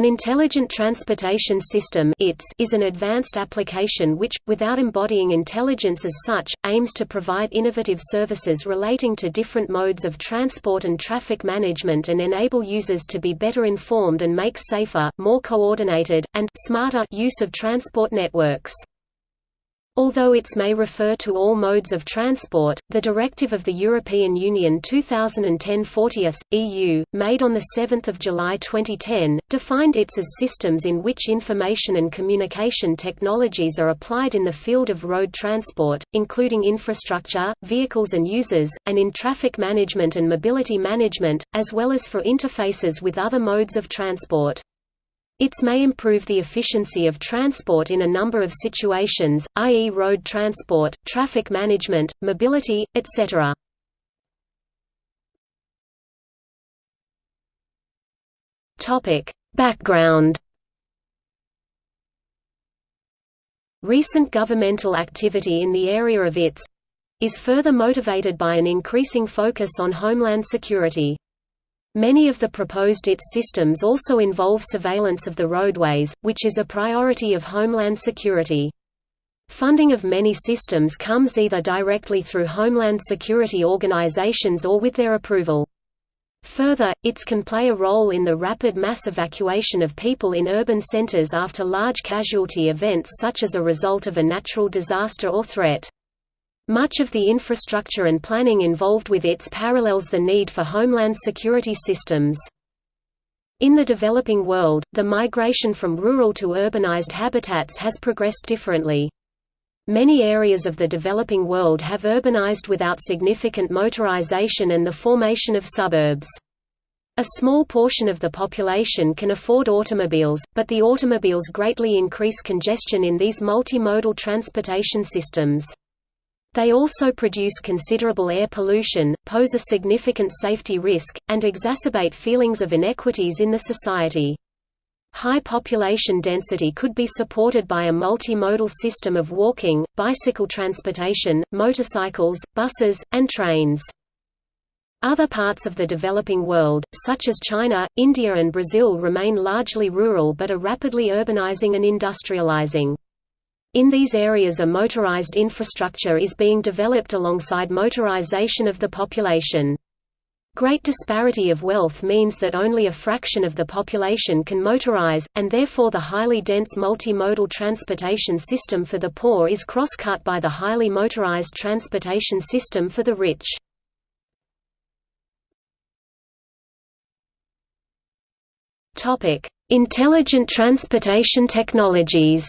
An Intelligent Transportation System is an advanced application which, without embodying intelligence as such, aims to provide innovative services relating to different modes of transport and traffic management and enable users to be better informed and make safer, more coordinated, and smarter use of transport networks. Although ITS may refer to all modes of transport, the directive of the European Union 2010-40 EU, made on 7 July 2010, defined ITS as systems in which information and communication technologies are applied in the field of road transport, including infrastructure, vehicles and users, and in traffic management and mobility management, as well as for interfaces with other modes of transport. ITS may improve the efficiency of transport in a number of situations, i.e. road transport, traffic management, mobility, etc. Background Recent governmental activity in the area of ITS is further motivated by an increasing focus on homeland security. Many of the proposed ITS systems also involve surveillance of the roadways, which is a priority of Homeland Security. Funding of many systems comes either directly through Homeland Security organizations or with their approval. Further, ITS can play a role in the rapid mass evacuation of people in urban centers after large casualty events such as a result of a natural disaster or threat. Much of the infrastructure and planning involved with ITS parallels the need for homeland security systems. In the developing world, the migration from rural to urbanized habitats has progressed differently. Many areas of the developing world have urbanized without significant motorization and the formation of suburbs. A small portion of the population can afford automobiles, but the automobiles greatly increase congestion in these multimodal transportation systems. They also produce considerable air pollution, pose a significant safety risk, and exacerbate feelings of inequities in the society. High population density could be supported by a multimodal system of walking, bicycle transportation, motorcycles, buses, and trains. Other parts of the developing world, such as China, India and Brazil remain largely rural but are rapidly urbanizing and industrializing. In these areas a motorized infrastructure is being developed alongside motorization of the population. Great disparity of wealth means that only a fraction of the population can motorize, and therefore the highly dense multimodal transportation system for the poor is cross-cut by the highly motorized transportation system for the rich. Intelligent transportation technologies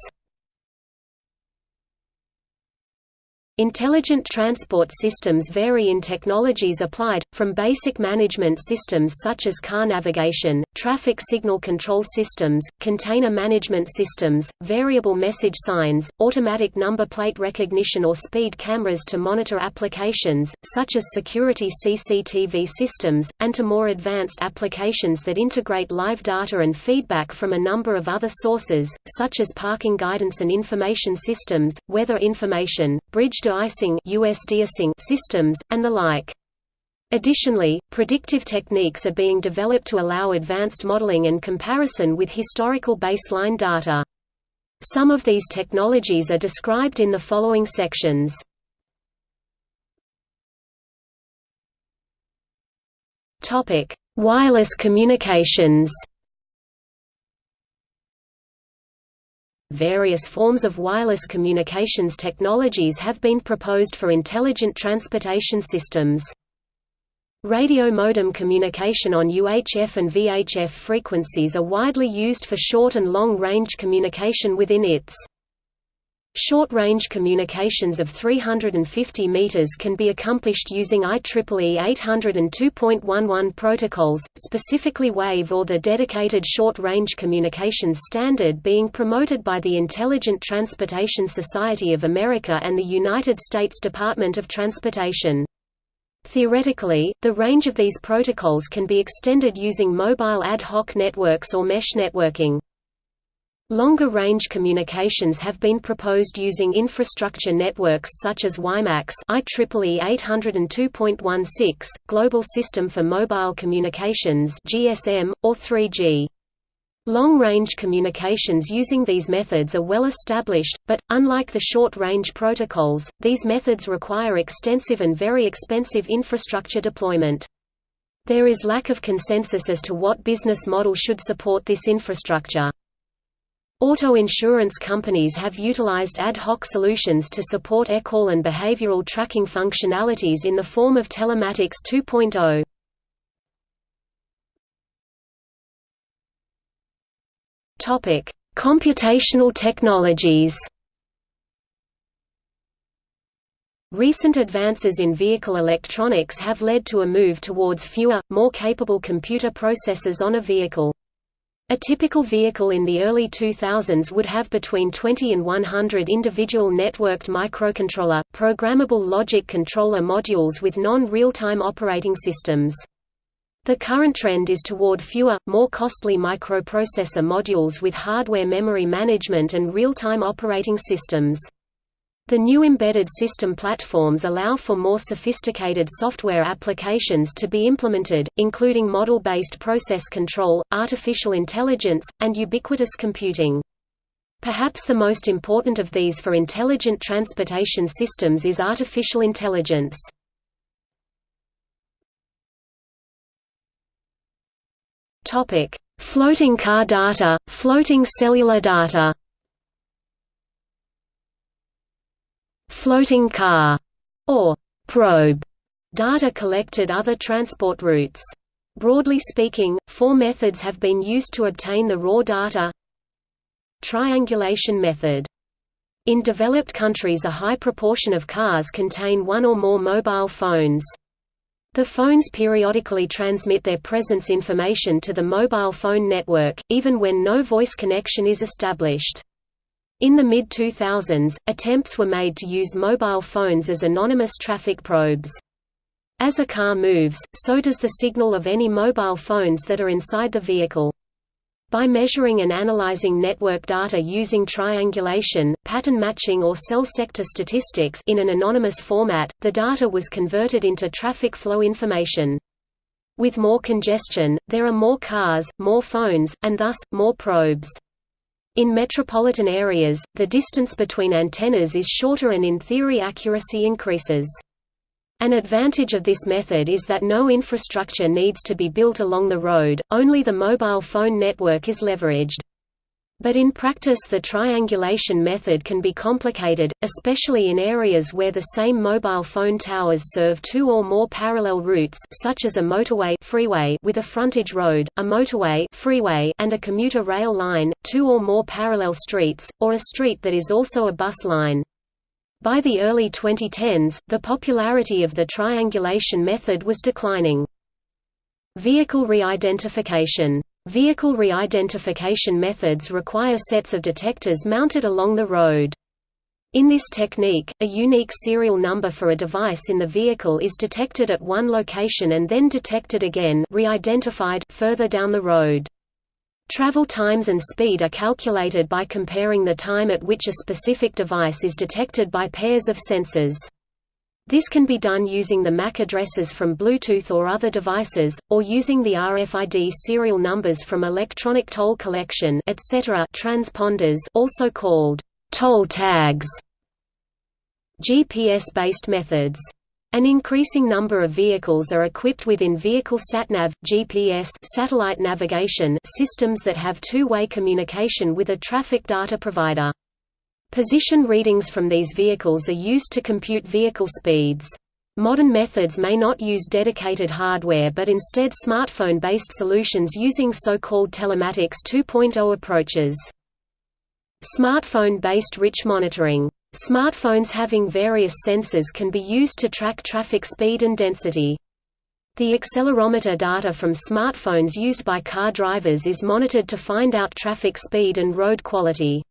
Intelligent transport systems vary in technologies applied, from basic management systems such as car navigation, traffic signal control systems, container management systems, variable message signs, automatic number plate recognition or speed cameras to monitor applications, such as security CCTV systems, and to more advanced applications that integrate live data and feedback from a number of other sources, such as parking guidance and information systems, weather information, bridge de-icing systems, and the like. Additionally, predictive techniques are being developed to allow advanced modeling and comparison with historical baseline data. Some of these technologies are described in the following sections. Wireless communications. Various forms of wireless communications technologies have been proposed for intelligent transportation systems. Radio modem communication on UHF and VHF frequencies are widely used for short and long-range communication within ITS. Short-range communications of 350 meters can be accomplished using IEEE 802.11 protocols, specifically WAVE or the dedicated short-range communications standard being promoted by the Intelligent Transportation Society of America and the United States Department of Transportation. Theoretically, the range of these protocols can be extended using mobile ad hoc networks or mesh networking. Longer-range communications have been proposed using infrastructure networks such as WiMAX IEEE 802.16, Global System for Mobile Communications GSM, or 3G. Long-range communications using these methods are well established, but, unlike the short-range protocols, these methods require extensive and very expensive infrastructure deployment. There is lack of consensus as to what business model should support this infrastructure. Auto insurance companies have utilized ad hoc solutions to support eCall and behavioral tracking functionalities in the form of Telematics 2.0. Topic: Computational technologies. Recent advances in vehicle electronics have led to a move towards fewer, more capable computer processors on a vehicle. A typical vehicle in the early 2000s would have between 20 and 100 individual networked microcontroller, programmable logic controller modules with non-real-time operating systems. The current trend is toward fewer, more costly microprocessor modules with hardware memory management and real-time operating systems. The new embedded system platforms allow for more sophisticated software applications to be implemented, including model-based process control, artificial intelligence, and ubiquitous computing. Perhaps the most important of these for intelligent transportation systems is artificial intelligence. Topic: Floating car data, floating cellular data. Floating car or probe data collected other transport routes. Broadly speaking, four methods have been used to obtain the raw data. Triangulation method. In developed countries a high proportion of cars contain one or more mobile phones. The phones periodically transmit their presence information to the mobile phone network, even when no voice connection is established. In the mid-2000s, attempts were made to use mobile phones as anonymous traffic probes. As a car moves, so does the signal of any mobile phones that are inside the vehicle. By measuring and analyzing network data using triangulation, pattern matching or cell sector statistics in an anonymous format, the data was converted into traffic flow information. With more congestion, there are more cars, more phones, and thus, more probes. In metropolitan areas, the distance between antennas is shorter and in theory accuracy increases. An advantage of this method is that no infrastructure needs to be built along the road, only the mobile phone network is leveraged. But in practice the triangulation method can be complicated, especially in areas where the same mobile phone towers serve two or more parallel routes such as a motorway freeway with a frontage road, a motorway freeway and a commuter rail line, two or more parallel streets, or a street that is also a bus line. By the early 2010s, the popularity of the triangulation method was declining. Vehicle re-identification Vehicle re-identification methods require sets of detectors mounted along the road. In this technique, a unique serial number for a device in the vehicle is detected at one location and then detected again re-identified further down the road. Travel times and speed are calculated by comparing the time at which a specific device is detected by pairs of sensors. This can be done using the MAC addresses from Bluetooth or other devices, or using the RFID serial numbers from electronic toll collection etc. transponders also called toll tags. GPS-based methods an increasing number of vehicles are equipped with in-vehicle SatNav, GPS satellite navigation systems that have two-way communication with a traffic data provider. Position readings from these vehicles are used to compute vehicle speeds. Modern methods may not use dedicated hardware but instead smartphone-based solutions using so-called telematics 2.0 approaches. Smartphone-based rich monitoring Smartphones having various sensors can be used to track traffic speed and density. The accelerometer data from smartphones used by car drivers is monitored to find out traffic speed and road quality.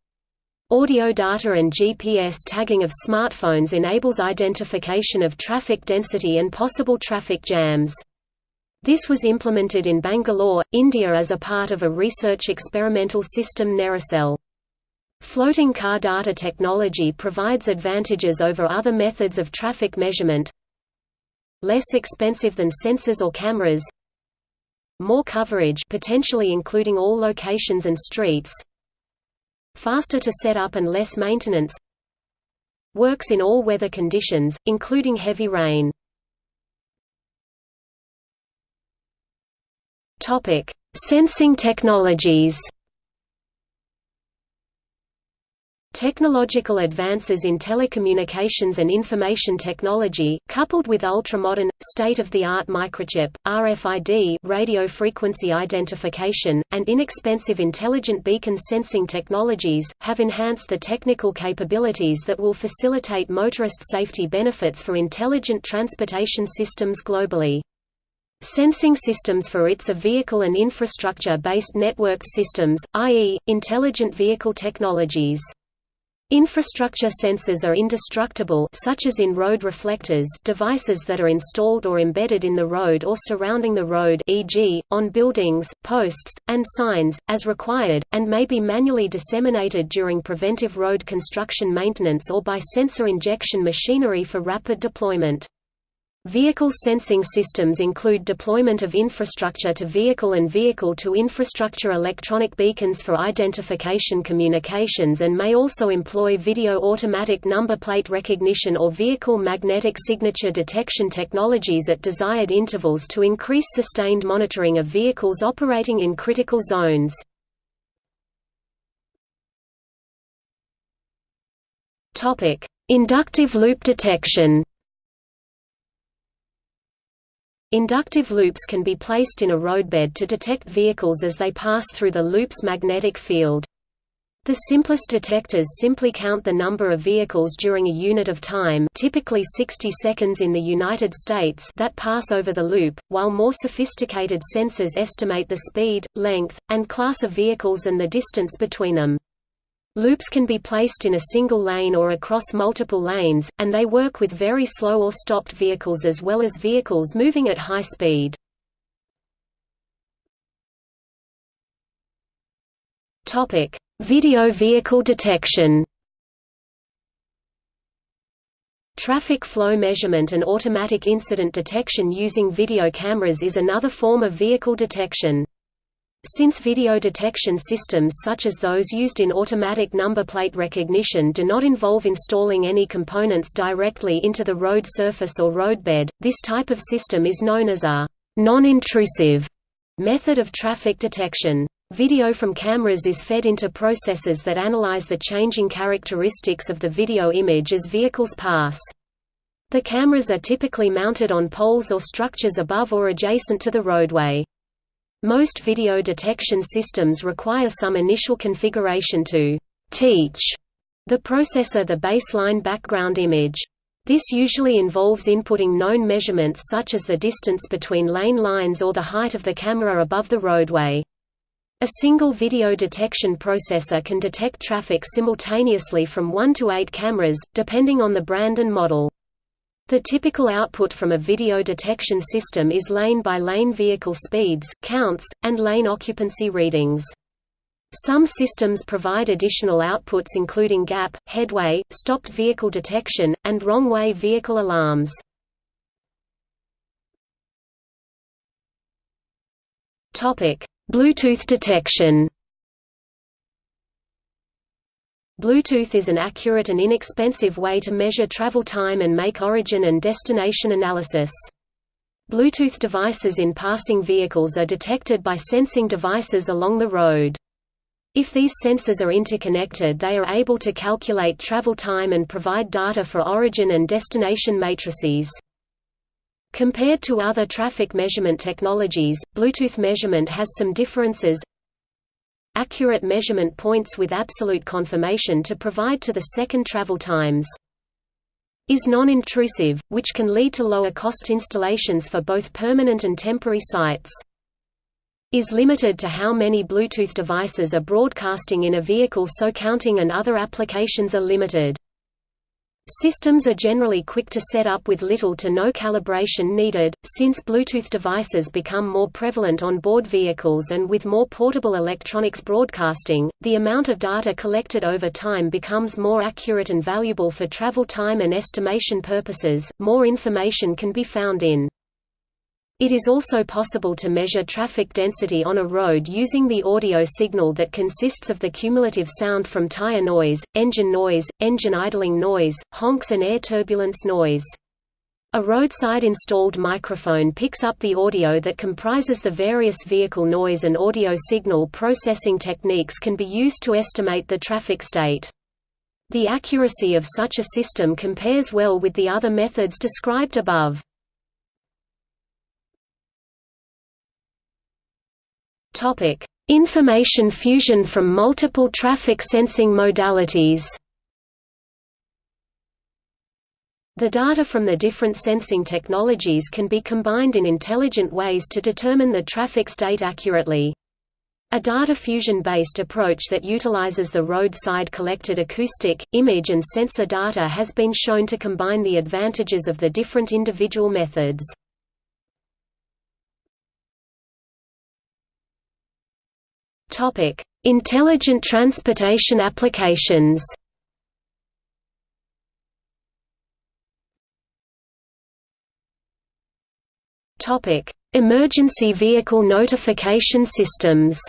Audio data and GPS tagging of smartphones enables identification of traffic density and possible traffic jams. This was implemented in Bangalore, India as a part of a research experimental system Nericell. Floating car data technology provides advantages over other methods of traffic measurement. Less expensive than sensors or cameras. more coverage potentially including all locations and streets faster to set up and less maintenance works in all weather conditions, including heavy rain. Sensing technologies Technological advances in telecommunications and information technology, coupled with ultramodern, state-of-the-art microchip, RFID radio frequency identification, and inexpensive intelligent beacon sensing technologies, have enhanced the technical capabilities that will facilitate motorist safety benefits for intelligent transportation systems globally. Sensing systems for ITS are vehicle and infrastructure-based networked systems, i.e., intelligent vehicle technologies. Infrastructure sensors are indestructible such as in road reflectors devices that are installed or embedded in the road or surrounding the road e.g., on buildings, posts, and signs, as required, and may be manually disseminated during preventive road construction maintenance or by sensor injection machinery for rapid deployment. Vehicle sensing systems include deployment of infrastructure-to-vehicle and vehicle-to-infrastructure electronic beacons for identification communications and may also employ video automatic number plate recognition or vehicle magnetic signature detection technologies at desired intervals to increase sustained monitoring of vehicles operating in critical zones. Inductive loop detection Inductive loops can be placed in a roadbed to detect vehicles as they pass through the loop's magnetic field. The simplest detectors simply count the number of vehicles during a unit of time typically 60 seconds in the United States that pass over the loop, while more sophisticated sensors estimate the speed, length, and class of vehicles and the distance between them. Loops can be placed in a single lane or across multiple lanes, and they work with very slow or stopped vehicles as well as vehicles moving at high speed. Video vehicle detection Traffic flow measurement and automatic incident detection using video cameras is another form of vehicle detection. Since video detection systems such as those used in automatic number plate recognition do not involve installing any components directly into the road surface or roadbed, this type of system is known as a non-intrusive method of traffic detection. Video from cameras is fed into processors that analyze the changing characteristics of the video image as vehicles pass. The cameras are typically mounted on poles or structures above or adjacent to the roadway. Most video detection systems require some initial configuration to «teach» the processor the baseline background image. This usually involves inputting known measurements such as the distance between lane lines or the height of the camera above the roadway. A single video detection processor can detect traffic simultaneously from 1 to 8 cameras, depending on the brand and model. The typical output from a video detection system is lane-by-lane -lane vehicle speeds, counts, and lane occupancy readings. Some systems provide additional outputs including gap, headway, stopped vehicle detection, and wrong-way vehicle alarms. Bluetooth detection Bluetooth is an accurate and inexpensive way to measure travel time and make origin and destination analysis. Bluetooth devices in passing vehicles are detected by sensing devices along the road. If these sensors are interconnected they are able to calculate travel time and provide data for origin and destination matrices. Compared to other traffic measurement technologies, Bluetooth measurement has some differences accurate measurement points with absolute confirmation to provide to the second travel times. Is non-intrusive, which can lead to lower cost installations for both permanent and temporary sites. Is limited to how many Bluetooth devices are broadcasting in a vehicle so counting and other applications are limited. Systems are generally quick to set up with little to no calibration needed, since Bluetooth devices become more prevalent on board vehicles and with more portable electronics broadcasting, the amount of data collected over time becomes more accurate and valuable for travel time and estimation purposes. More information can be found in It is also possible to measure traffic density on a road using the audio signal that consists of the cumulative sound from tire noise, engine noise, engine idling noise, honks and air turbulence noise. A roadside installed microphone picks up the audio that comprises the various vehicle noise and audio signal processing techniques can be used to estimate the traffic state. The accuracy of such a system compares well with the other methods described above. Topic: Information fusion from multiple traffic sensing modalities. The data from the different sensing technologies can be combined in intelligent ways to determine the traffic state accurately. A data fusion-based approach that utilizes the roadside collected acoustic, image and sensor data has been shown to combine the advantages of the different individual methods. Topic: Intelligent transportation applications. Topic: Emergency vehicle notification systems.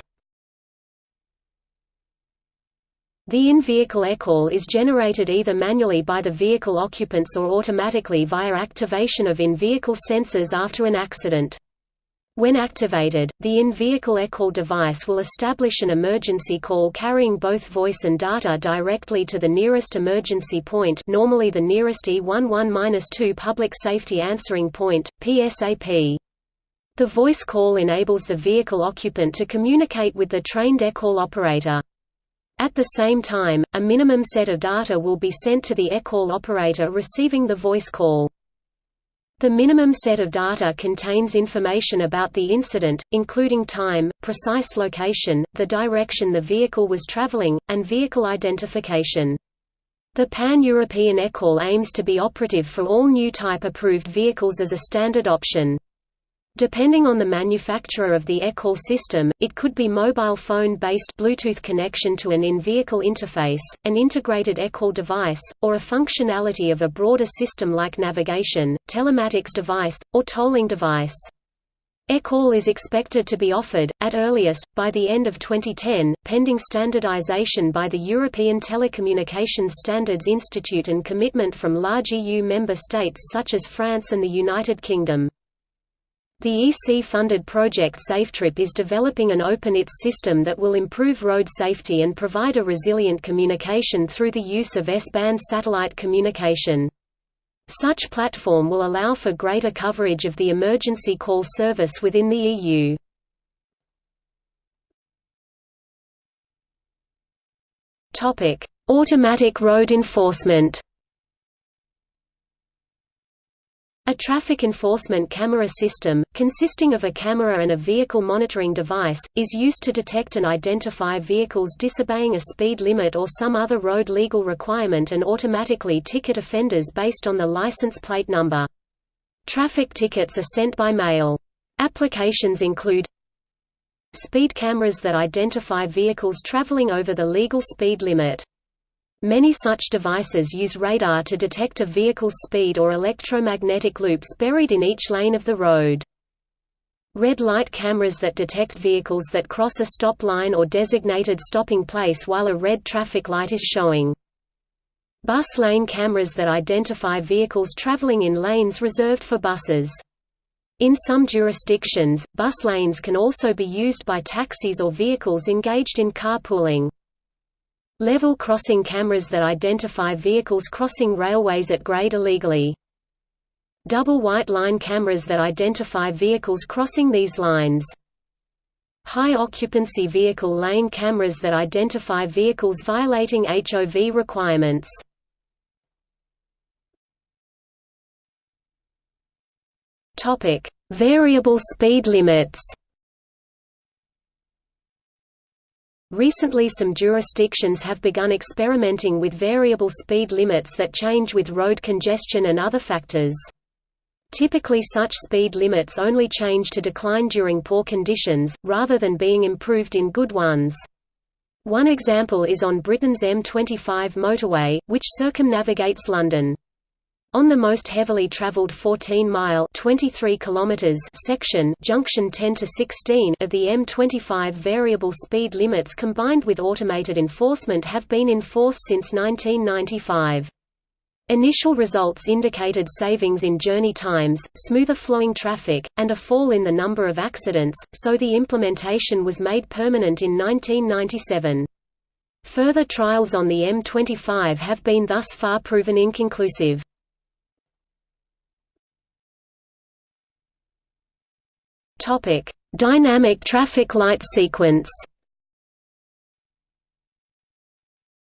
The in-vehicle ECALL is generated either manually by the vehicle occupants or automatically via activation of in-vehicle sensors after an accident. When activated, the in-vehicle ECALL device will establish an emergency call carrying both voice and data directly to the nearest emergency point normally the nearest E11-2 Public Safety Answering Point, PSAP. The voice call enables the vehicle occupant to communicate with the trained ECALL operator. At the same time, a minimum set of data will be sent to the ECALL operator receiving the voice call. The minimum set of data contains information about the incident, including time, precise location, the direction the vehicle was traveling, and vehicle identification. The Pan-European ECALL aims to be operative for all new type-approved vehicles as a standard option. Depending on the manufacturer of the ECALL system, it could be mobile phone-based Bluetooth connection to an in-vehicle interface, an integrated ECALL device, or a functionality of a broader system like navigation, telematics device, or tolling device. ECALL is expected to be offered, at earliest, by the end of 2010, pending standardization by the European Telecommunications Standards Institute and commitment from large EU member states such as France and the United Kingdom. The EC-funded project SafeTrip is developing an open ITS system that will improve road safety and provide a resilient communication through the use of S-band satellite communication. Such platform will allow for greater coverage of the emergency call service within the EU. Automatic road enforcement A traffic enforcement camera system, consisting of a camera and a vehicle monitoring device, is used to detect and identify vehicles disobeying a speed limit or some other road legal requirement and automatically ticket offenders based on the license plate number. Traffic tickets are sent by mail. Applications include Speed cameras that identify vehicles traveling over the legal speed limit Many such devices use radar to detect a vehicle's speed or electromagnetic loops buried in each lane of the road. Red light cameras that detect vehicles that cross a stop line or designated stopping place while a red traffic light is showing. Bus lane cameras that identify vehicles traveling in lanes reserved for buses. In some jurisdictions, bus lanes can also be used by taxis or vehicles engaged in carpooling. Level crossing cameras that identify vehicles crossing railways at grade illegally. Double white line cameras that identify vehicles crossing these lines. High occupancy vehicle lane cameras that identify vehicles violating HOV requirements. Topic: Variable speed limits. Recently some jurisdictions have begun experimenting with variable speed limits that change with road congestion and other factors. Typically such speed limits only change to decline during poor conditions, rather than being improved in good ones. One example is on Britain's M25 motorway, which circumnavigates London. On the most heavily traveled 14-mile (23 kilometers) section, junction 10 to 16 of the M25 variable speed limits combined with automated enforcement have been in force since 1995. Initial results indicated savings in journey times, smoother flowing traffic, and a fall in the number of accidents, so the implementation was made permanent in 1997. Further trials on the M25 have been thus far proven inconclusive. Topic: Dynamic traffic light sequence.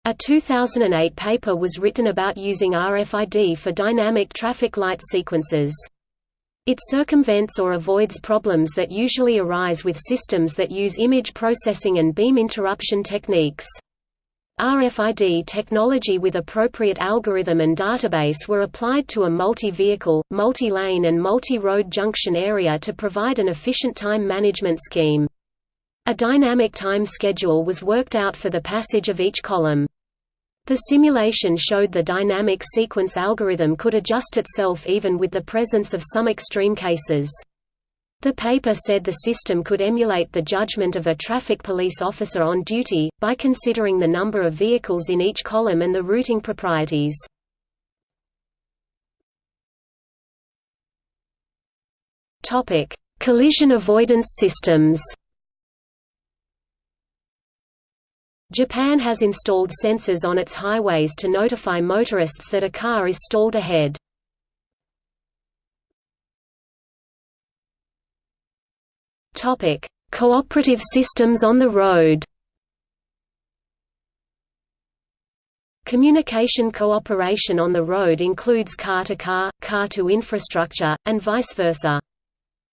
A 2008 paper was written about using RFID for dynamic traffic light sequences. It circumvents or avoids problems that usually arise with systems that use image processing and beam interruption techniques. RFID technology with appropriate algorithm and database were applied to a multi-vehicle, multi-lane and multi-road junction area to provide an efficient time management scheme. A dynamic time schedule was worked out for the passage of each column. The simulation showed the dynamic sequence algorithm could adjust itself even with the presence of some extreme cases. The paper said the system could emulate the judgment of a traffic police officer on duty, by considering the number of vehicles in each column and the routing proprieties. Collision avoidance systems Japan has installed sensors on its highways to notify motorists that a car is stalled ahead. Topic: Cooperative systems on the road. Communication cooperation on the road includes car-to-car, car-to-infrastructure, and vice versa.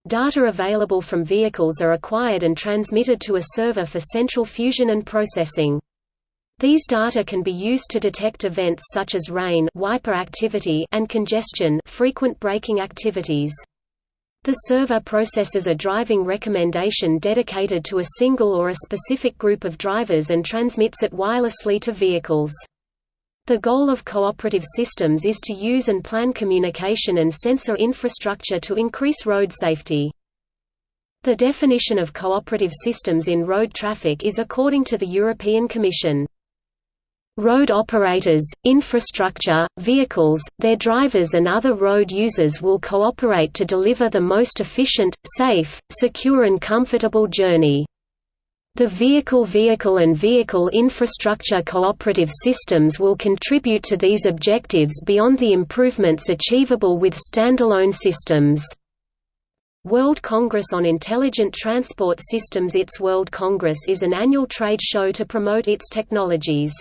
Data available from vehicles are acquired and transmitted to a server for central fusion and processing. These data can be used to detect events such as rain wiper activity and congestion frequent braking activities. The server processes a driving recommendation dedicated to a single or a specific group of drivers and transmits it wirelessly to vehicles. The goal of cooperative systems is to use and plan communication and sensor infrastructure to increase road safety. The definition of cooperative systems in road traffic is according to the European Commission. Road operators, infrastructure, vehicles, their drivers and other road users will cooperate to deliver the most efficient, safe, secure and comfortable journey. The vehicle-vehicle and vehicle infrastructure cooperative systems will contribute to these objectives beyond the improvements achievable with standalone systems. World Congress on Intelligent Transport Systems Its World Congress is an annual trade show to promote its technologies.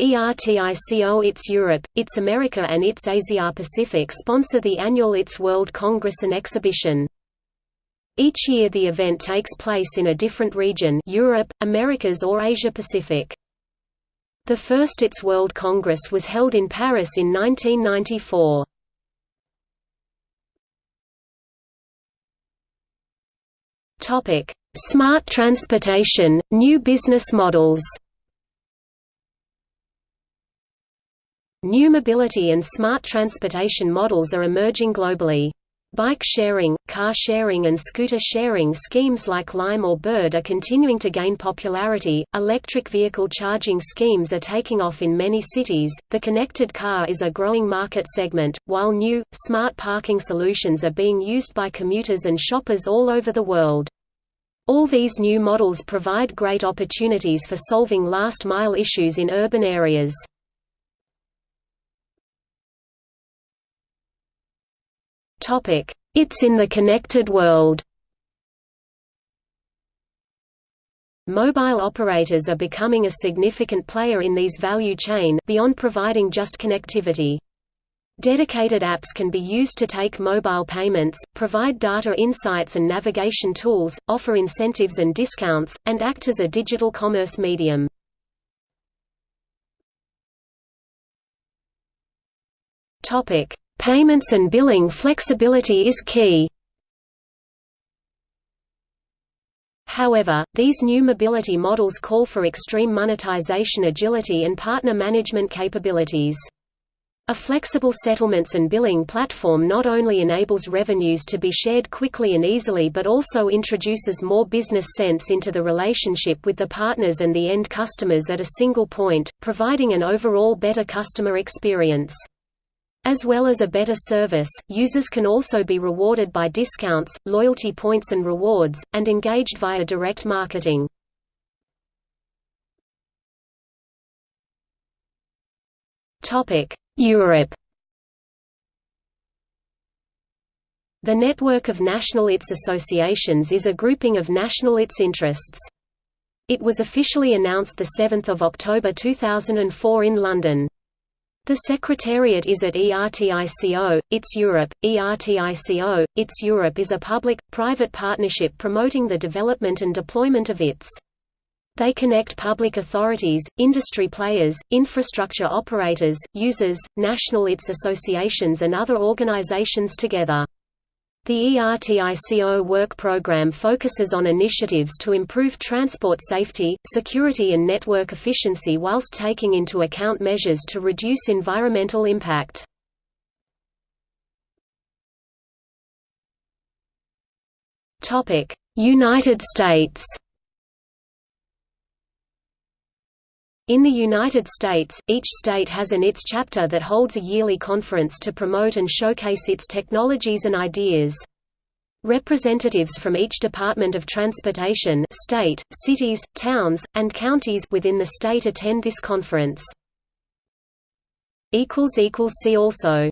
ERTICO ITS Europe, ITS America and ITS Asia Pacific sponsor the annual ITS World Congress and Exhibition. Each year the event takes place in a different region Europe, Americas or Asia Pacific. The first ITS World Congress was held in Paris in 1994. Smart transportation, new business models New mobility and smart transportation models are emerging globally. Bike sharing, car sharing, and scooter sharing schemes like Lime or Bird are continuing to gain popularity. Electric vehicle charging schemes are taking off in many cities. The connected car is a growing market segment, while new, smart parking solutions are being used by commuters and shoppers all over the world. All these new models provide great opportunities for solving last mile issues in urban areas. It's in the connected world Mobile operators are becoming a significant player in these value chain beyond providing just connectivity. Dedicated apps can be used to take mobile payments, provide data insights and navigation tools, offer incentives and discounts, and act as a digital commerce medium. Topic: Payments and billing flexibility is key. However, these new mobility models call for extreme monetization agility and partner management capabilities. A flexible settlements and billing platform not only enables revenues to be shared quickly and easily but also introduces more business sense into the relationship with the partners and the end customers at a single point, providing an overall better customer experience. As well as a better service, users can also be rewarded by discounts, loyalty points and rewards, and engaged via direct marketing. Europe The network of national ITS associations is a grouping of national ITS interests. It was officially announced 7 October 2004 in London. The secretariat is at ERTICO, ITS Europe. ERTICO, ITS Europe is a public-private partnership promoting the development and deployment of ITS. They connect public authorities, industry players, infrastructure operators, users, national ITS associations and other organizations together. The ERTICO work program focuses on initiatives to improve transport safety, security and network efficiency whilst taking into account measures to reduce environmental impact. United States In the United States, each state has an ITS chapter that holds a yearly conference to promote and showcase its technologies and ideas. Representatives from each Department of Transportation state, cities, towns, and counties within the state attend this conference. See also